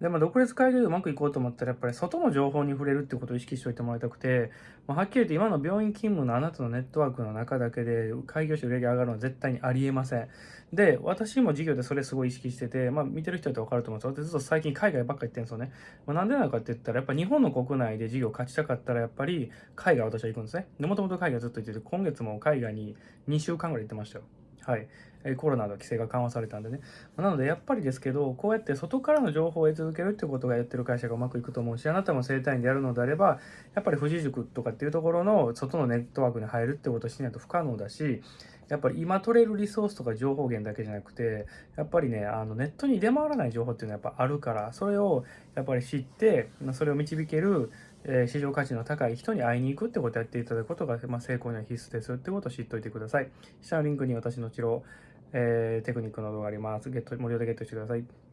で、まあ、独立会議でうまくいこうと思ったら、やっぱり外の情報に触れるってことを意識しておいてもらいたくて、まあ、はっきり言って今の病院勤務のあなたのネットワークの中だけで開業して売り上げ上がるのは絶対にありえません。で、私も事業でそれすごい意識してて、まあ、見てる人ってわかると思うんですよ。私ずっと最近海外ばっか行ってるんですよね。まあ、なんでなのかって言ったら、やっぱ日本の国内で事業を勝ちたかったら、やっぱり海外私は行くんですね。で、もともと海外ずっと行ってて、今月も海外に2週間ぐらい行ってましたよ。はい、コロナの規制が緩和されたんでね。なので、やっぱりですけど、こうやって外からの情報を得続けるっていうことがやってる会社がうまくいくと思うし、あなたも生体院でやるのであれば、やっぱり富士塾とかっていうところの外のネットワークに入るってことをしないと不可能だし、やっぱり今取れるリソースとか情報源だけじゃなくて、やっぱりね、あのネットに出回らない情報っていうのはやっぱあるから、それをやっぱり知って、それを導ける、え、市場価値の高い人に会いに行くってことをやっていただくことが、まあ、成功には必須ですってことを知っておいてください。下のリンクに私の治療、えー、テクニックの動画あります。ゲット、無料でゲットしてください。